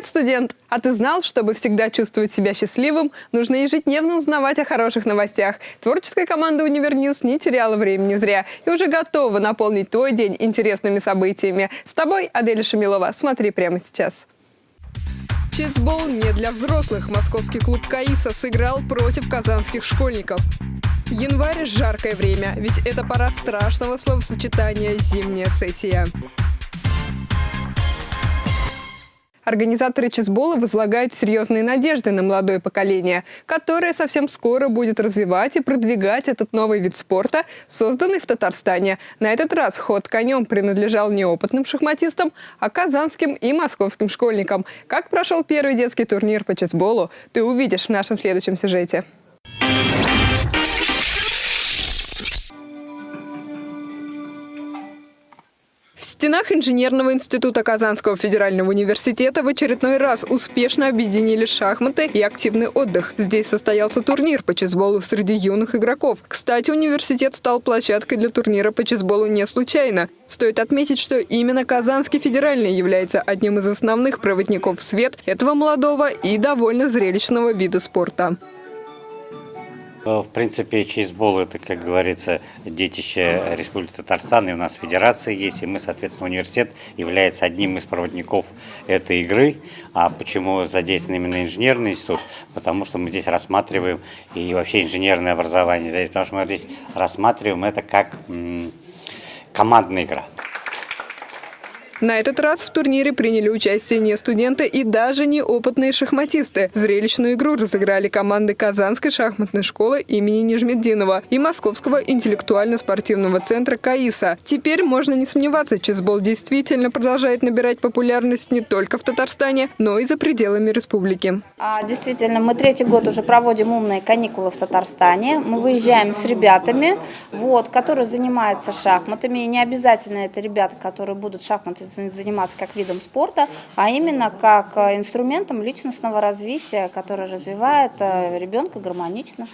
Привет, студент! А ты знал, чтобы всегда чувствовать себя счастливым, нужно ежедневно узнавать о хороших новостях. Творческая команда «Универньюз» не теряла времени зря и уже готова наполнить твой день интересными событиями. С тобой Аделя Шамилова. Смотри прямо сейчас. Чизбол не для взрослых. Московский клуб «Каиса» сыграл против казанских школьников. Январь – жаркое время, ведь это пора страшного словосочетания «зимняя сессия». Организаторы чизбола возлагают серьезные надежды на молодое поколение, которое совсем скоро будет развивать и продвигать этот новый вид спорта, созданный в Татарстане. На этот раз ход конем принадлежал не опытным шахматистам, а казанским и московским школьникам. Как прошел первый детский турнир по чизболу, ты увидишь в нашем следующем сюжете. Стенах Инженерного института Казанского федерального университета в очередной раз успешно объединили шахматы и активный отдых. Здесь состоялся турнир по чесболу среди юных игроков. Кстати, университет стал площадкой для турнира по чесболу не случайно. Стоит отметить, что именно Казанский федеральный является одним из основных проводников в свет этого молодого и довольно зрелищного вида спорта. В принципе, чейсбол – это, как говорится, детище Республики Татарстан, и у нас федерация есть, и мы, соответственно, университет является одним из проводников этой игры. А почему задействован именно инженерный институт? Потому что мы здесь рассматриваем, и вообще инженерное образование здесь, потому что мы здесь рассматриваем это как командная игра. На этот раз в турнире приняли участие не студенты и даже не опытные шахматисты. Зрелищную игру разыграли команды Казанской шахматной школы имени Нижмеддинова и Московского интеллектуально-спортивного центра КАИСа. Теперь можно не сомневаться, чесбол действительно продолжает набирать популярность не только в Татарстане, но и за пределами республики. А, действительно, мы третий год уже проводим умные каникулы в Татарстане. Мы выезжаем с ребятами, вот, которые занимаются шахматами. И не обязательно это ребята, которые будут шахматы заниматься как видом спорта, а именно как э, инструментом личностного развития, который развивает э, ребенка гармонично.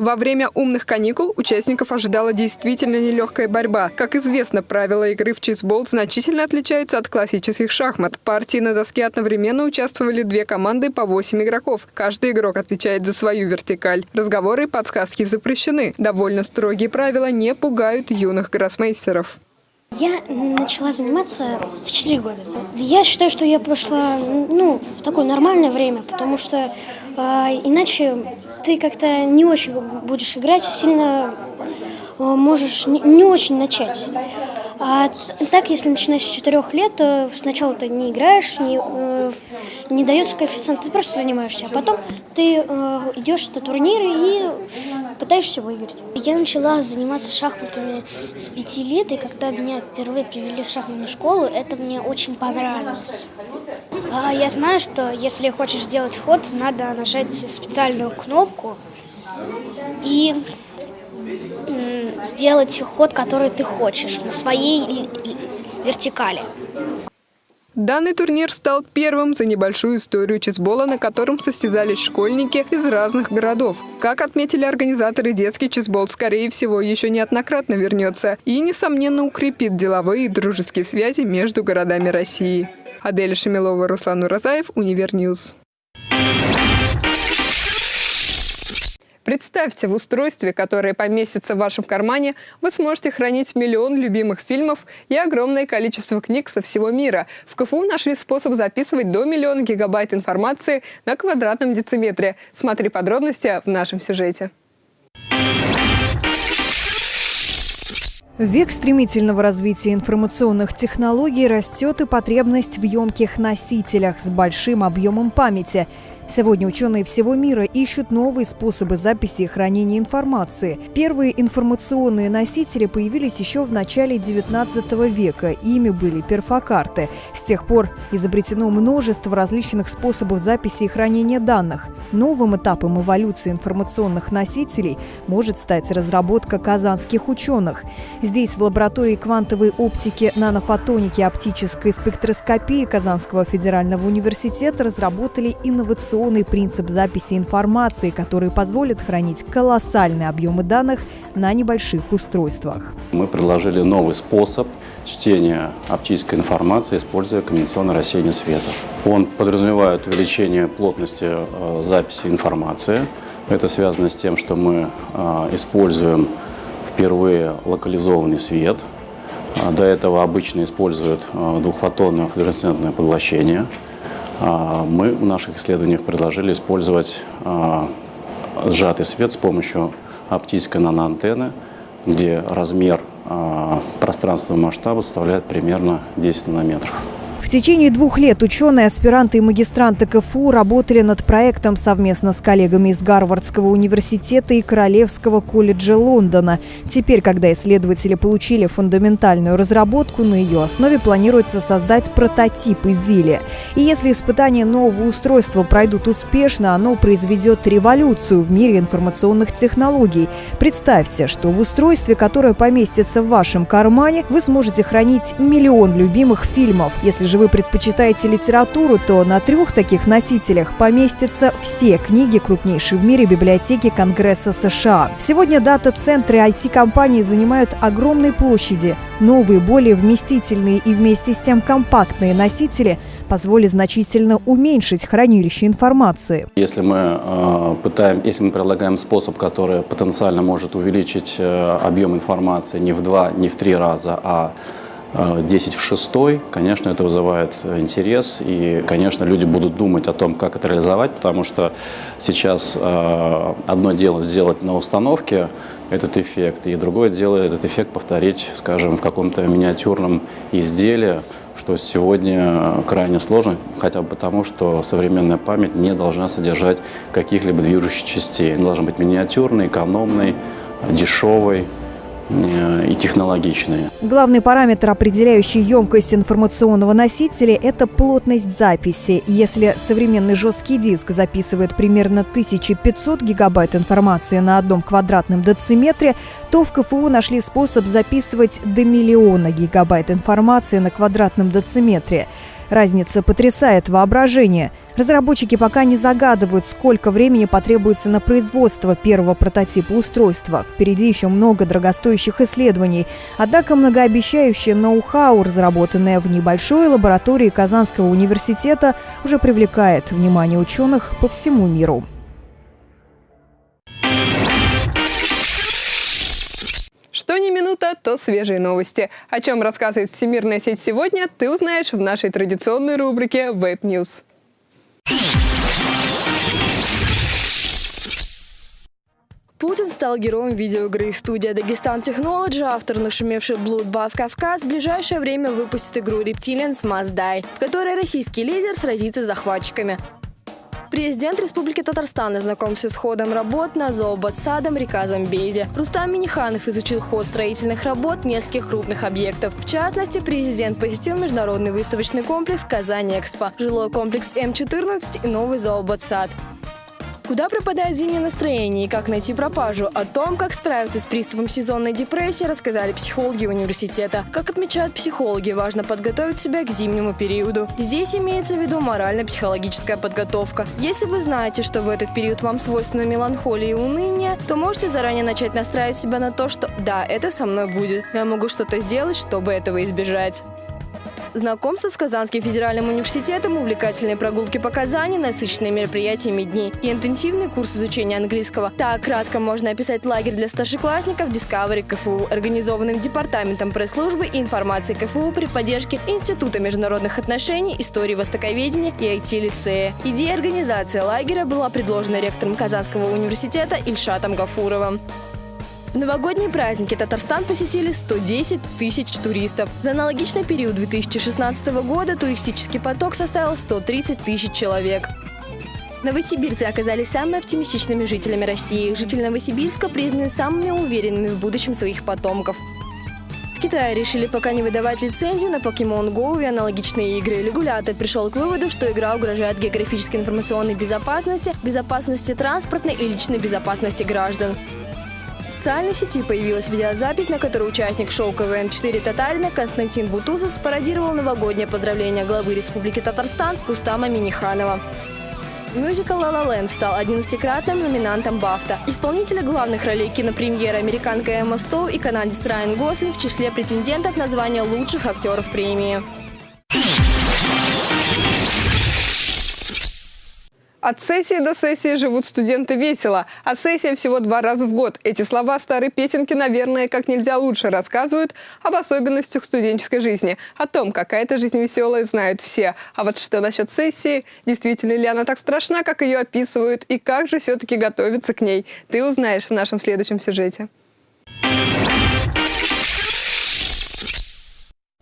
Во время умных каникул участников ожидала действительно нелегкая борьба. Как известно, правила игры в чизбол значительно отличаются от классических шахмат. В партии на доске одновременно участвовали две команды по 8 игроков. Каждый игрок отвечает за свою вертикаль. Разговоры и подсказки запрещены. Довольно строгие правила не пугают юных гроссмейстеров. Я начала заниматься в 4 года. Я считаю, что я пошла ну, в такое нормальное время, потому что э, иначе ты как-то не очень будешь играть, сильно э, можешь не, не очень начать. А так, если начинаешь с четырех лет, то сначала ты не играешь, не, э, не дается коэффициент, ты просто занимаешься, а потом ты э, идешь на турниры и пытаешься выиграть. Я начала заниматься шахматами с пяти лет, и когда меня впервые привели в шахматную школу, это мне очень понравилось. А я знаю, что если хочешь сделать ход, надо нажать специальную кнопку и сделать ход, который ты хочешь, на своей вертикали. Данный турнир стал первым за небольшую историю чесбола, на котором состязались школьники из разных городов. Как отметили организаторы, детский чесбол, скорее всего, еще неоднократно вернется и, несомненно, укрепит деловые и дружеские связи между городами России. Аделя Шамилова, Руслан Уразаев, Универньюз. Представьте, в устройстве, которое поместится в вашем кармане, вы сможете хранить миллион любимых фильмов и огромное количество книг со всего мира. В КФУ нашли способ записывать до миллиона гигабайт информации на квадратном дециметре. Смотри подробности в нашем сюжете. Век стремительного развития информационных технологий растет и потребность в емких носителях с большим объемом памяти – Сегодня ученые всего мира ищут новые способы записи и хранения информации. Первые информационные носители появились еще в начале XIX века. Ими были перфокарты. С тех пор изобретено множество различных способов записи и хранения данных. Новым этапом эволюции информационных носителей может стать разработка казанских ученых. Здесь в лаборатории квантовой оптики, нанофотоники и оптической спектроскопии Казанского федерального университета разработали инновационные инновационный принцип записи информации, который позволит хранить колоссальные объемы данных на небольших устройствах. Мы предложили новый способ чтения оптической информации, используя конденсационное рассеяние света. Он подразумевает увеличение плотности э, записи информации. Это связано с тем, что мы э, используем впервые локализованный свет. А, до этого обычно используют э, двухфотонное флуоресцентное поглощение. А, мы в наших исследованиях предложили использовать сжатый свет с помощью оптической наноантенны, где размер а, пространственного масштаба составляет примерно 10 нанометров. Течение двух лет ученые, аспиранты и магистранты КФУ работали над проектом совместно с коллегами из Гарвардского университета и Королевского колледжа Лондона. Теперь, когда исследователи получили фундаментальную разработку, на ее основе планируется создать прототип изделия. И если испытания нового устройства пройдут успешно, оно произведет революцию в мире информационных технологий. Представьте, что в устройстве, которое поместится в вашем кармане, вы сможете хранить миллион любимых фильмов. Если же вы предпочитаете литературу, то на трех таких носителях поместятся все книги крупнейшей в мире библиотеки Конгресса США. Сегодня дата-центры IT-компаний занимают огромные площади. Новые, более вместительные и вместе с тем компактные носители позволят значительно уменьшить хранилище информации. Если мы э, пытаем, если мы предлагаем способ, который потенциально может увеличить э, объем информации не в два, не в три раза, а 10 в 6, конечно, это вызывает интерес, и, конечно, люди будут думать о том, как это реализовать, потому что сейчас э, одно дело сделать на установке этот эффект, и другое дело этот эффект повторить, скажем, в каком-то миниатюрном изделии, что сегодня крайне сложно, хотя бы потому, что современная память не должна содержать каких-либо движущих частей. Она должна быть миниатюрной, экономной, дешевой, и технологичные. Главный параметр, определяющий емкость информационного носителя, это плотность записи. Если современный жесткий диск записывает примерно 1500 гигабайт информации на одном квадратном дециметре, то в КФУ нашли способ записывать до миллиона гигабайт информации на квадратном дециметре. Разница потрясает воображение. Разработчики пока не загадывают, сколько времени потребуется на производство первого прототипа устройства. Впереди еще много дорогостоящих исследований. Однако многообещающее ноу-хау, разработанное в небольшой лаборатории Казанского университета, уже привлекает внимание ученых по всему миру. Что ни минута, то свежие новости. О чем рассказывает Всемирная сеть сегодня, ты узнаешь в нашей традиционной рубрике Web News. Путин стал героем видеоигры. Студия Дагестан Technology, автор нашумевшей Bloodbath Кавказ, в ближайшее время выпустит игру Reptilians Must Die, в которой российский лидер сразится с захватчиками. Президент Республики Татарстан ознакомился с ходом работ на зооботсадом река Замбези. Рустам Миниханов изучил ход строительных работ нескольких крупных объектов. В частности, президент посетил международный выставочный комплекс «Казань-Экспо», жилой комплекс М-14 и новый зооботсад. Куда пропадает зимнее настроение и как найти пропажу? О том, как справиться с приступом сезонной депрессии, рассказали психологи университета. Как отмечают психологи, важно подготовить себя к зимнему периоду. Здесь имеется в виду морально-психологическая подготовка. Если вы знаете, что в этот период вам свойственна меланхолия и уныние, то можете заранее начать настраивать себя на то, что «да, это со мной будет, но я могу что-то сделать, чтобы этого избежать». Знакомство с Казанским федеральным университетом, увлекательные прогулки по Казани, насыщенные мероприятиями дни и интенсивный курс изучения английского. Так кратко можно описать лагерь для старшеклассников Discovery КФУ, организованным Департаментом пресс-службы и информации КФУ при поддержке Института международных отношений, истории востоковедения и IT-лицея. Идея организации лагеря была предложена ректором Казанского университета Ильшатом Гафуровым. В новогодние праздники Татарстан посетили 110 тысяч туристов. За аналогичный период 2016 года туристический поток составил 130 тысяч человек. Новосибирцы оказались самыми оптимистичными жителями России. Жители Новосибирска признаны самыми уверенными в будущем своих потомков. В Китае решили пока не выдавать лицензию на Pokemon Go и аналогичные игры. Регулятор пришел к выводу, что игра угрожает географической информационной безопасности, безопасности транспортной и личной безопасности граждан. В социальной сети появилась видеозапись, на которой участник шоу КВН-4 Татарина Константин Бутузов спародировал новогоднее поздравление главы Республики Татарстан Рустама Миниханова. Мюзикл «Ла Ла Ленд» стал 11-кратным номинантом «Бафта». Исполнители главных ролей кинопремьеры американка Эмма Стоу и канадец Райан Гослин в числе претендентов на звание лучших актеров премии. От сессии до сессии живут студенты весело, а сессия всего два раза в год. Эти слова старой песенки, наверное, как нельзя лучше рассказывают об особенностях студенческой жизни. О том, какая это жизнь веселая, знают все. А вот что насчет сессии? Действительно ли она так страшна, как ее описывают? И как же все-таки готовиться к ней? Ты узнаешь в нашем следующем сюжете.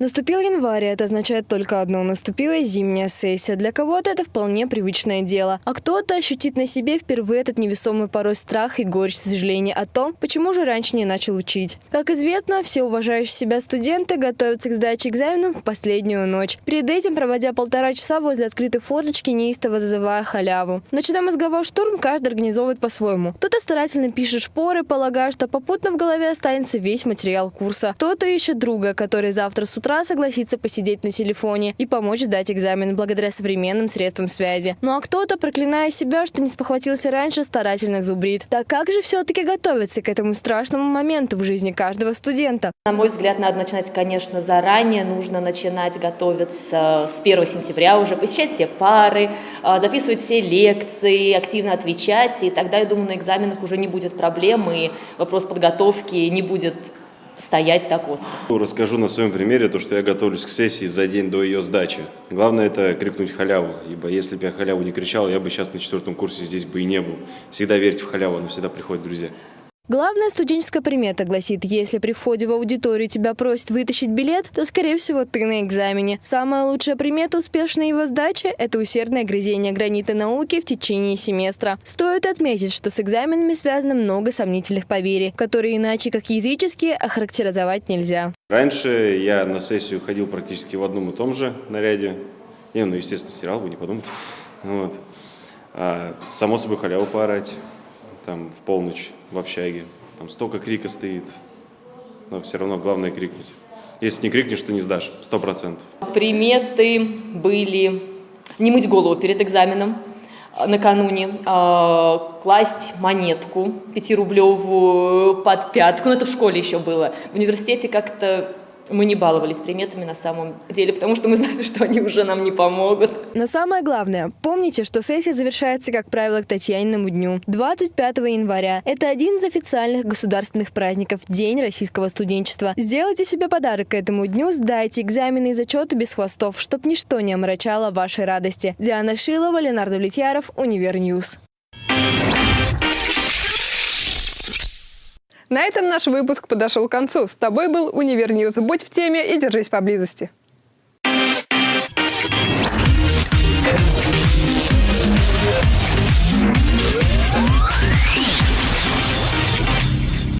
Наступил январь, это означает только одно – наступила зимняя сессия. Для кого-то это вполне привычное дело, а кто-то ощутит на себе впервые этот невесомый порой страх и горечь сожаления о том, почему же раньше не начал учить. Как известно, все уважающие себя студенты готовятся к сдаче экзаменов в последнюю ночь. Перед этим проводя полтора часа возле открытой форточки, неистово зазывая халяву. Ночной мозговой штурм каждый организовывает по-своему. Кто-то старательно пишет шпоры, полагая, что попутно в голове останется весь материал курса. Кто-то ищет друга, который завтра с утра согласится посидеть на телефоне и помочь сдать экзамен благодаря современным средствам связи. Ну а кто-то, проклиная себя, что не спохватился раньше, старательно зубрит. Так как же все-таки готовиться к этому страшному моменту в жизни каждого студента? На мой взгляд, надо начинать, конечно, заранее. Нужно начинать готовиться с 1 сентября уже, посещать все пары, а, записывать все лекции, активно отвечать. И тогда, я думаю, на экзаменах уже не будет проблем, и вопрос подготовки не будет стоять так остро. Расскажу на своем примере то, что я готовлюсь к сессии за день до ее сдачи. Главное это крикнуть халяву, ибо если бы я халяву не кричал, я бы сейчас на четвертом курсе здесь бы и не был. Всегда верьте в халяву, она всегда приходит друзья. Главная студенческая примета гласит, если при входе в аудиторию тебя просят вытащить билет, то, скорее всего, ты на экзамене. Самая лучшая примета успешной его сдачи – это усердное грызение гранита науки в течение семестра. Стоит отметить, что с экзаменами связано много сомнительных поверий, которые иначе как языческие охарактеризовать нельзя. Раньше я на сессию ходил практически в одном и том же наряде. Не, ну, естественно, стирал, вы не подумайте. Вот. А, само собой халяву поорать там в полночь в общаге. Там столько крика стоит, но все равно главное крикнуть. Если не крикнешь, то не сдашь, сто процентов. Приметы были не мыть голову перед экзаменом а, накануне, а, класть монетку пятирублевую под пятку, ну это в школе еще было. В университете как-то мы не баловались приметами на самом деле, потому что мы знали, что они уже нам не помогут. Но самое главное, помните, что сессия завершается, как правило, к Татьяниному дню, 25 января. Это один из официальных государственных праздников – День российского студенчества. Сделайте себе подарок к этому дню, сдайте экзамены и зачеты без хвостов, чтоб ничто не омрачало вашей радости. Диана Шилова, Ленар Давлетьяров, Универньюз. На этом наш выпуск подошел к концу. С тобой был Универньюз. Будь в теме и держись поблизости.